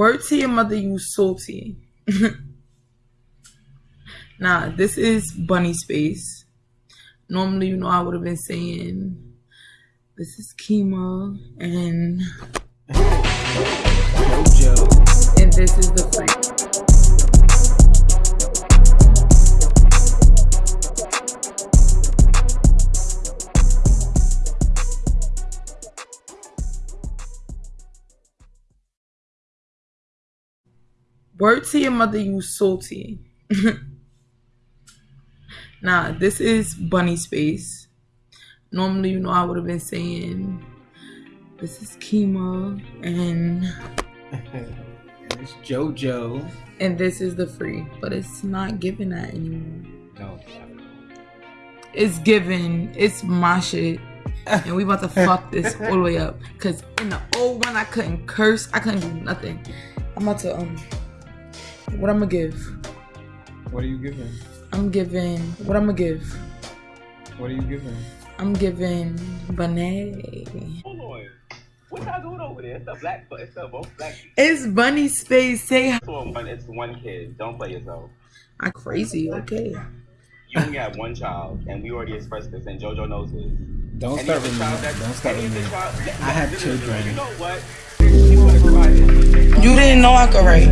Word to your mother, you salty. nah, this is Bunny Space. Normally, you know, I would have been saying, this is Kima, and and this is the Word to your mother, you salty. nah, this is Bunny Space. Normally, you know, I would have been saying, this is Kima, and it's JoJo. and this is the free, but it's not giving that anymore. No. It's given. It's my shit. And we about to fuck this all the way up. Cause in the old one I couldn't curse. I couldn't do nothing. I'm about to um what I'm gonna give. What are you giving? I'm giving what I'm gonna give. What are you giving? I'm giving Bonet. Hold on. What y'all doing over there? It's the black, it's the both black. It's Bunny Space. Say hi. It's one, kid. Don't play yourself. I'm crazy, okay. You only have one child, and we already expressed this, and JoJo knows this. Don't Any start with me. that- Don't start with me. other child- I have children. You know what? You wanna provide it. You didn't know I could write.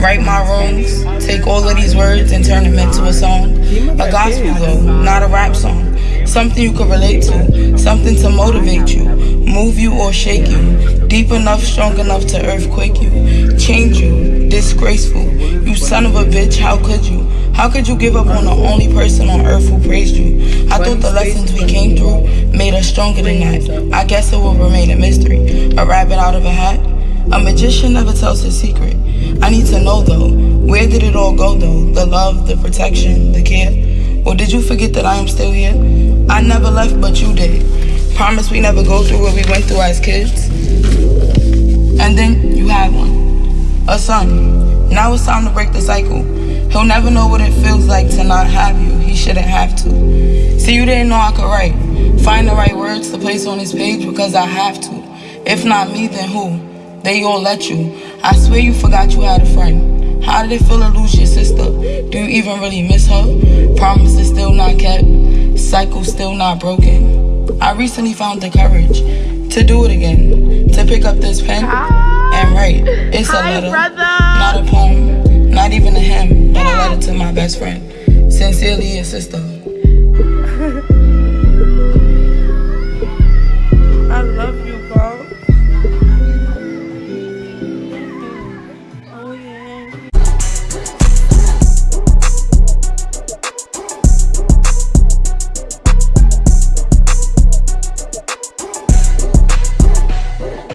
Write my wrongs, take all of these words and turn them into a song. A gospel though, not a rap song. Something you could relate to, something to motivate you, move you or shake you. Deep enough, strong enough to earthquake you, change you, disgraceful. You son of a bitch, how could you? How could you give up on the only person on earth who praised you? I thought the lessons we came through made us stronger than that. I guess it will remain a mystery. A rabbit out of a hat? A magician never tells his secret. I need to know though, where did it all go though? The love, the protection, the care? Or did you forget that I am still here? I never left, but you did. Promise we never go through what we went through as kids. And then you had one, a son. Now it's time to break the cycle. He'll never know what it feels like to not have you. He shouldn't have to. See, you didn't know I could write. Find the right words to place on his page because I have to. If not me, then who? They all let you. I swear you forgot you had a friend. How did it feel to lose your sister? Do you even really miss her? Promises still not kept. Cycle still not broken. I recently found the courage to do it again. To pick up this pen and write. It's a letter, not a poem, not even a hymn, but a letter to my best friend. Sincerely, your sister.